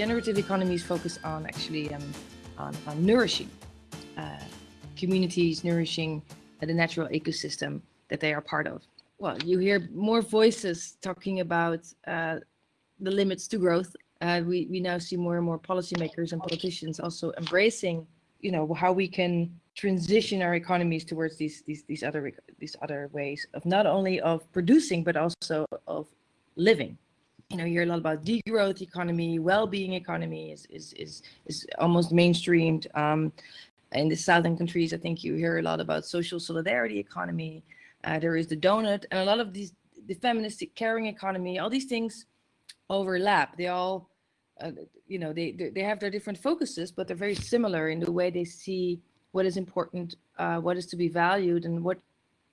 Generative economies focus on actually um, on, on, nourishing uh, communities, nourishing uh, the natural ecosystem that they are part of. Well, you hear more voices talking about uh, the limits to growth. Uh, we, we now see more and more policymakers and politicians also embracing, you know, how we can transition our economies towards these these these other these other ways of not only of producing but also of living you know, you hear a lot about degrowth economy, well-being economy is is is is almost mainstreamed. Um, in the southern countries, I think you hear a lot about social solidarity economy. Uh, there is the donut, and a lot of these the feminist caring economy. All these things overlap. They all, uh, you know, they, they have their different focuses, but they're very similar in the way they see what is important, uh, what is to be valued, and what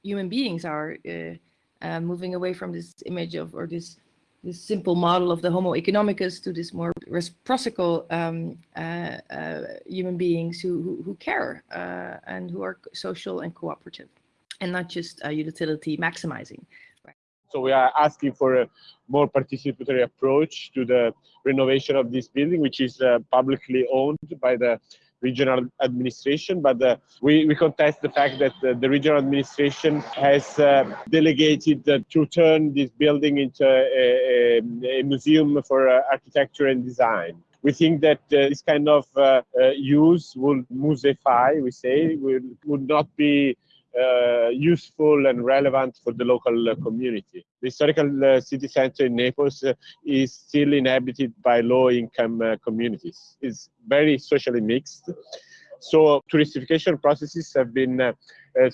human beings are. Uh, uh, moving away from this image of or this this simple model of the Homo economicus to this more reciprocal um, uh, uh, human beings who, who, who care uh, and who are social and cooperative and not just utility maximizing. So we are asking for a more participatory approach to the renovation of this building, which is uh, publicly owned by the regional administration, but uh, we, we contest the fact that uh, the regional administration has uh, delegated uh, to turn this building into a, a, museum for uh, architecture and design. We think that uh, this kind of use will museify, we say, will, would not be uh, useful and relevant for the local uh, community. The historical uh, city center in Naples uh, is still inhabited by low-income uh, communities. It's very socially mixed. So touristification processes have been uh,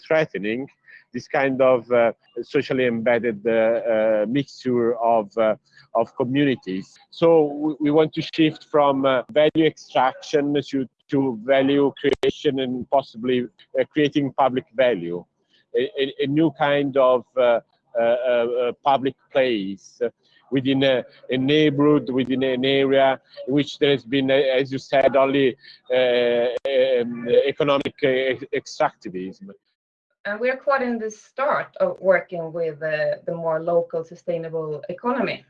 threatening this kind of socially embedded mixture of of communities. So we want to shift from value extraction to to value creation and possibly uh, creating public value, a, a, new kind of uh, uh, uh public place within a, a, neighborhood, within an area in which there has been, uh, as you said, only uh, um, economic extractivism. And we're quite in the start of working with the more local sustainable economy.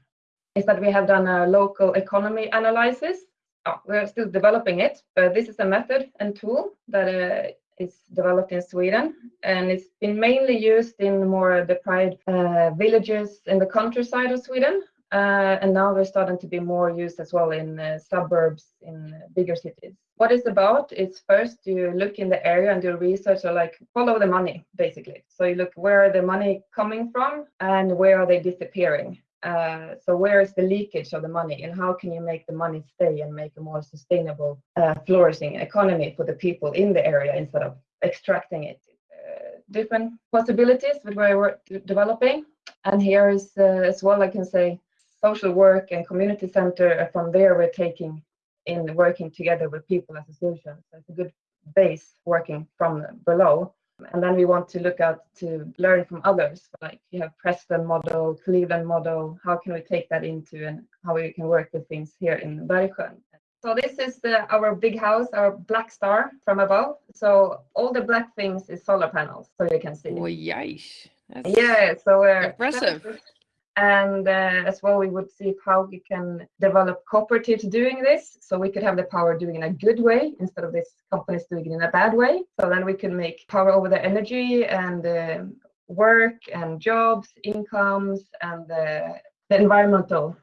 Is that we have done a local economy analysis oh, we're still developing it, but this is a method and tool that uh, is developed in Sweden, and it's been mainly used in more deprived uh, villages in the countryside of Sweden. Uh, and now they're starting to be more used as well in uh, suburbs in bigger cities. What it's about is first you look in the area and do research, or like follow the money, basically. So you look where the money coming from and where are they disappearing. Uh, so where is the leakage of the money and how can you make the money stay and make a more sustainable uh, flourishing economy for the people in the area instead of extracting it? Uh, different possibilities that we're developing. And here is uh, as well i can say social work and community center from there we're taking in working together with people as a solution so it's a good base working from below and then we want to look out to learn from others. Like you have Preston model, Cleveland model. How can we take that into and how we can work with things here in Bergsjön? So this is the, our big house, our black star from above. So all the black things is solar panels, so you can see. Oh. That's yeah, so uh, impressive and uh, as well we would see how we can develop cooperatives doing this. So we could have the power doing in a good way instead of this companies doing it in a bad way. So then we can make power over the energy and uh, work and jobs incomes and the environmental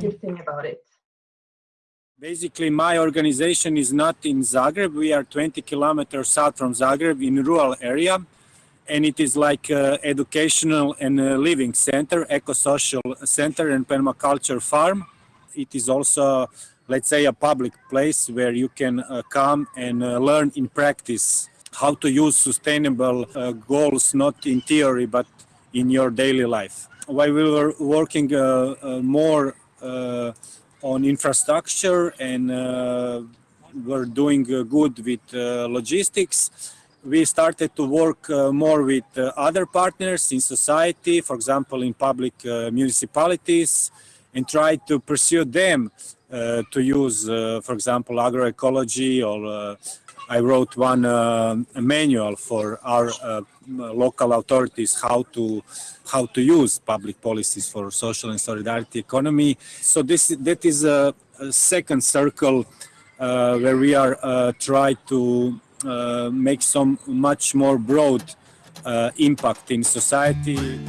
good thing about it. Basically, my organization is not in Zagreb. We are 20 kilometers south from Zagreb in rural area and it is like uh, educational and uh, living center, eco-social center and permaculture farm. It is also, let's say, a public place where you can uh, come and uh, learn in practice how to use sustainable uh, goals, not in theory, but in your daily life. While we were working uh, more on infrastructure and we're doing good with logistics, we started to work uh, more with uh, other partners in society, for example, in public uh, municipalities, and try to pursue them uh, to use, uh, for example, agroecology or uh, I wrote one manual for our local authorities how to how to use public policies for social and solidarity economy. So this that is a a second circle where we are uh, try to make some much more broad uh, impact in society.